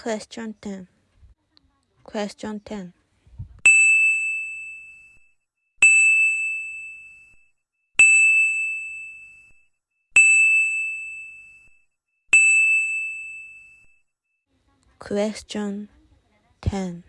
Question 10 Question 10 Question 10